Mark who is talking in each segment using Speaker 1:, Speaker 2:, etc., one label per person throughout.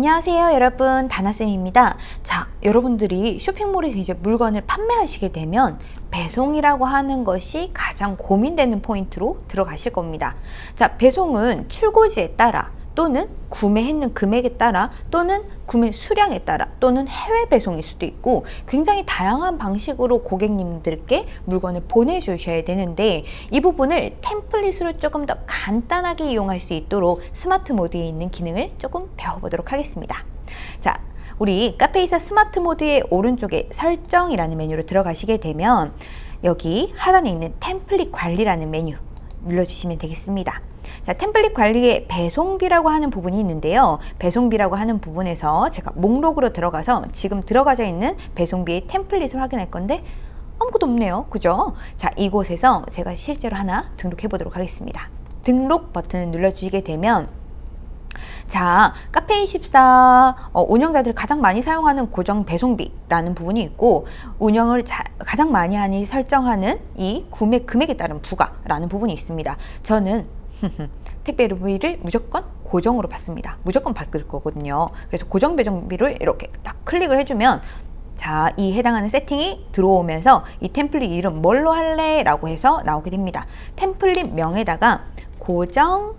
Speaker 1: 안녕하세요 여러분. 다나쌤입니다. 자 여러분들이 쇼핑몰에서 이제 물건을 판매하시게 되면 배송이라고 하는 것이 가장 고민되는 포인트로 들어가실 겁니다. 자 배송은 출고지에 따라 또는 구매했는 금액에 따라 또는 구매 수량에 따라 또는 해외 배송일 수도 있고 굉장히 다양한 방식으로 고객님들께 물건을 보내주셔야 되는데 이 부분을 템플릿으로 조금 더 간단하게 이용할 수 있도록 스마트 모드에 있는 기능을 조금 배워보도록 하겠습니다. 자, 우리 카페이사 스마트 모드의 오른쪽에 설정이라는 메뉴로 들어가시게 되면 여기 하단에 있는 템플릿 관리라는 메뉴 눌러주시면 되겠습니다. 자, 템플릿 관리에 배송비라고 하는 부분이 있는데요. 배송비라고 하는 부분에서 제가 목록으로 들어가서 지금 들어가져 있는 배송비의 템플릿을 확인할 건데 아무것도 없네요. 그죠? 자, 이곳에서 제가 실제로 하나 등록해 보도록 하겠습니다. 등록 버튼을 눌러주시게 되면 자, 카페24 어, 운영자들 가장 많이 사용하는 고정 배송비라는 부분이 있고 운영을 자, 가장 많이 하니 설정하는 이 구매 금액에 따른 부가라는 부분이 있습니다. 저는 택배비를 무조건 고정으로 받습니다. 무조건 받을 거거든요. 그래서 고정 배정비를 이렇게 딱 클릭을 해주면 자, 이 해당하는 세팅이 들어오면서 이 템플릿 이름 뭘로 할래? 라고 해서 나오게 됩니다. 템플릿 명에다가 고정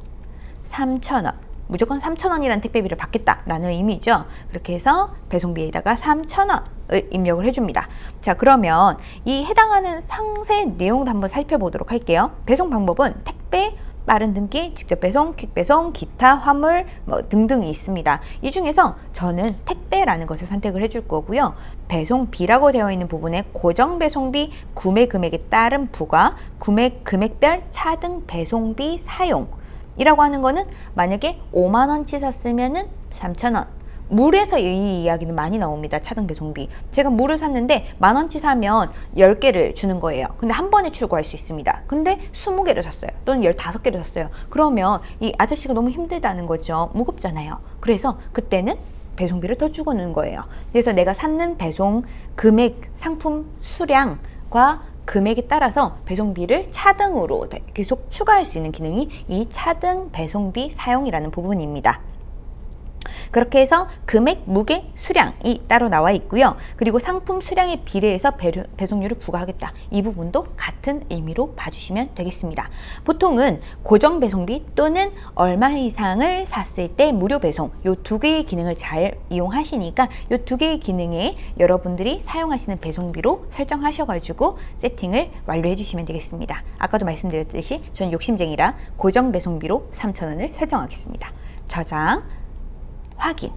Speaker 1: 3,000원 무조건 3,000원이라는 택배비를 받겠다라는 의미죠. 그렇게 해서 배송비에다가 3,000원을 입력을 해줍니다. 자 그러면 이 해당하는 상세 내용도 한번 살펴보도록 할게요. 배송 방법은 택배 빠른 등기, 직접 배송, 퀵 배송, 기타, 화물 뭐 등등이 있습니다. 이 중에서 저는 택배라는 것을 선택을 해줄 거고요. 배송비라고 되어 있는 부분에 고정 배송비, 구매 금액에 따른 부가, 구매 금액별 차등 배송비 사용 이라고 하는 거는 만약에 5만원치 샀으면 은 3천원 물에서 이 이야기는 많이 나옵니다. 차등 배송비. 제가 물을 샀는데 만원치 사면 10개를 주는 거예요. 근데 한 번에 출고할 수 있습니다. 근데 20개를 샀어요. 또는 15개를 샀어요. 그러면 이 아저씨가 너무 힘들다는 거죠. 무겁잖아요. 그래서 그때는 배송비를 더 주고 는 거예요. 그래서 내가 샀는 배송 금액, 상품 수량과 금액에 따라서 배송비를 차등으로 계속 추가할 수 있는 기능이 이 차등 배송비 사용이라는 부분입니다. 그렇게 해서 금액, 무게, 수량이 따로 나와 있고요. 그리고 상품 수량에 비례해서 배송료를 부과하겠다. 이 부분도 같은 의미로 봐주시면 되겠습니다. 보통은 고정 배송비 또는 얼마 이상을 샀을 때 무료 배송 이 두 개의 기능을 잘 이용하시니까 이 두 개의 기능에 여러분들이 사용하시는 배송비로 설정하셔가지고 세팅을 완료해 주시면 되겠습니다. 아까도 말씀드렸듯이 저는 욕심쟁이라 고정 배송비로 3,000원을 설정하겠습니다. 저장 확인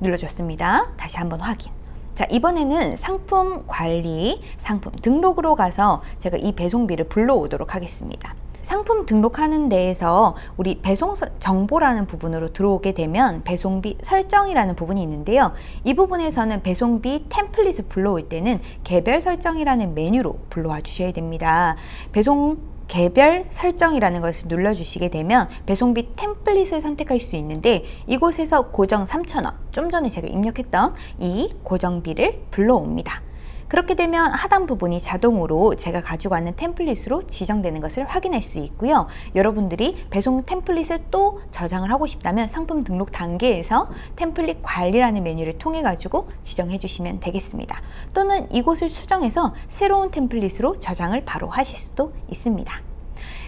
Speaker 1: 눌러줬습니다. 다시 한번 확인. 자 이번에는 상품 관리, 상품 등록으로 가서 제가 이 배송비를 불러오도록 하겠습니다. 상품 등록하는 데에서 우리 배송 정보라는 부분으로 들어오게 되면 배송비 설정이라는 부분이 있는데요. 이 부분에서는 배송비 템플릿을 불러올 때는 개별 설정이라는 메뉴로 불러와 주셔야 됩니다. 배송 개별 설정이라는 것을 눌러주시게 되면 배송비 템플릿을 선택할 수 있는데 이곳에서 고정 3,000원 좀 전에 제가 입력했던 이 고정비를 불러옵니다. 그렇게 되면 하단 부분이 자동으로 제가 가지고 왔는 템플릿으로 지정되는 것을 확인할 수 있고요. 여러분들이 배송 템플릿을 또 저장을 하고 싶다면 상품 등록 단계에서 템플릿 관리라는 메뉴를 통해 가지고 지정해 주시면 되겠습니다. 또는 이곳을 수정해서 새로운 템플릿으로 저장을 바로 하실 수도 있습니다.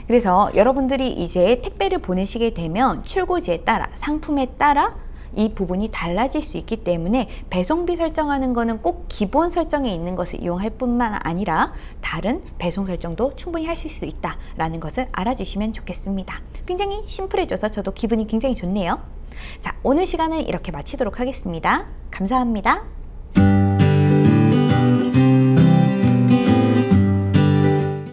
Speaker 1: 그래서 여러분들이 이제 택배를 보내시게 되면 출고지에 따라 상품에 따라 이 부분이 달라질 수 있기 때문에 배송비 설정하는 것은 꼭 기본 설정에 있는 것을 이용할 뿐만 아니라 다른 배송 설정도 충분히 하실 수 있다라는 것을 알아주시면 좋겠습니다. 굉장히 심플해져서 저도 기분이 굉장히 좋네요. 자, 오늘 시간은 이렇게 마치도록 하겠습니다. 감사합니다.